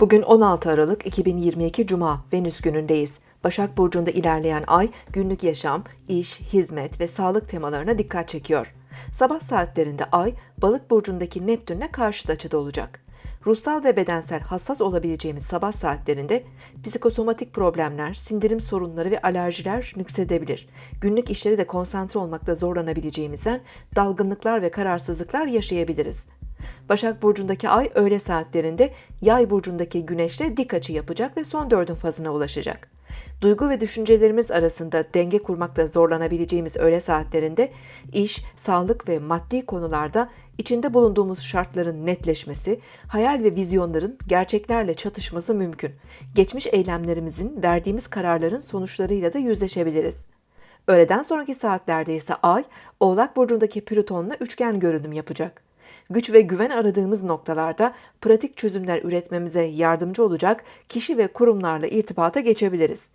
Bugün 16 Aralık 2022 Cuma Venüs günündeyiz. Başak Burcu'nda ilerleyen ay günlük yaşam, iş, hizmet ve sağlık temalarına dikkat çekiyor. Sabah saatlerinde ay Balık Burcu'ndaki Neptün'le karşıt açıda olacak. Ruhsal ve bedensel hassas olabileceğimiz sabah saatlerinde psikosomatik problemler, sindirim sorunları ve alerjiler nüksedebilir. Günlük işleri de konsantre olmakta zorlanabileceğimizden dalgınlıklar ve kararsızlıklar yaşayabiliriz. Başak Burcu'ndaki ay öğle saatlerinde Yay Burcu'ndaki güneşle dik açı yapacak ve son dördün fazına ulaşacak. Duygu ve düşüncelerimiz arasında denge kurmakta zorlanabileceğimiz öğle saatlerinde iş, sağlık ve maddi konularda içinde bulunduğumuz şartların netleşmesi, hayal ve vizyonların gerçeklerle çatışması mümkün. Geçmiş eylemlerimizin, verdiğimiz kararların sonuçlarıyla da yüzleşebiliriz. Öğleden sonraki saatlerde ise Ay, Oğlak Burcu'ndaki Plüton'la üçgen görünüm yapacak güç ve güven aradığımız noktalarda pratik çözümler üretmemize yardımcı olacak kişi ve kurumlarla irtibata geçebiliriz.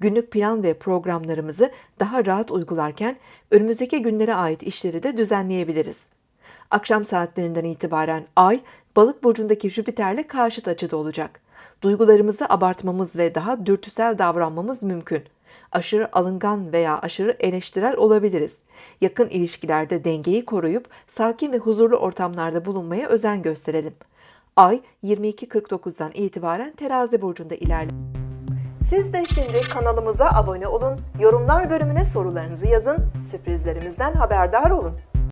Günlük plan ve programlarımızı daha rahat uygularken önümüzdeki günlere ait işleri de düzenleyebiliriz. Akşam saatlerinden itibaren Ay, Balık burcundaki Jüpiter'le karşıt açıda olacak. Duygularımızı abartmamız ve daha dürtüsel davranmamız mümkün aşırı alıngan veya aşırı eleştirel olabiliriz. Yakın ilişkilerde dengeyi koruyup sakin ve huzurlu ortamlarda bulunmaya özen gösterelim. Ay 22.49'dan itibaren terazi burcunda ilerliyor. Siz de şimdi kanalımıza abone olun, yorumlar bölümüne sorularınızı yazın, sürprizlerimizden haberdar olun.